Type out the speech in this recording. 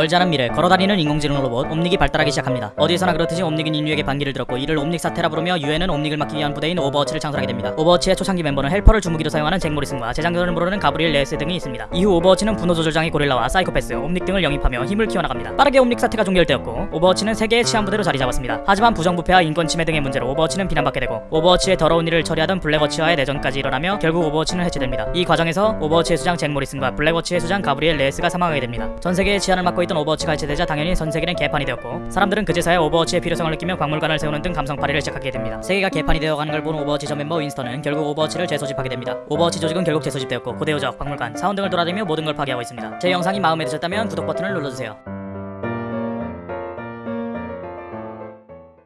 멀지 않은 미래 걸어다니는 인공지능 로봇 옴닉이 발달하기 시작합니다. 어디에서나 그렇듯이 옴닉은 인류에게 반기를 들었고 이를 옴닉 사태라 부르며 유엔은 옴닉을 막기 위한 부대인 오버워치를 창설하게 됩니다. 오버워치의 초창기 멤버는 헬퍼를 주무기로 사용하는 잭 모리슨과 재장전을 모르는 가브리엘 레예스 등이 있습니다. 이후 오버워치는 분노 조절장애 고릴라와 사이코패스, 옴닉 등을 영입하며 힘을 키워나갑니다. 빠르게 옴닉 사태가 종결되었고 오버워치는 세계의 치안 부대로 자리 잡았습니다. 하지만 부정부패와 인권 침해 등의 문제로 오버워치는 비난받게 되고 오버워치의 더러운 일을 처리하던 블랙워치와의 내전까지 일어나며 결국 오버워치는 해체됩니다. 이 과정에서 오버워치의 수장 잭 모리슨과 블랙워치의 수장 가브리엘 레예스가 사망하게 됩니다. 전 세계의 치안을 맡고 있던 오버워치가 해체되자 당연히 전 세계는 개판이 되었고 사람들은 그제서야 오버워치의 필요성을 느끼며 박물관을 세우는 등 감성팔이를 시작하게 됩니다. 세계가 개판이 되어가는 걸 본 오버워치 전 멤버 윈스턴은 결국 오버워치를 재소집하게 됩니다. 오버워치 조직은 결국 재소집되었고 고대 요적, 박물관, 사원 등을 돌아다니며 모든 걸 파괴하고 있습니다. 제 영상이 마음에 드셨다면 구독 버튼을 눌러주세요.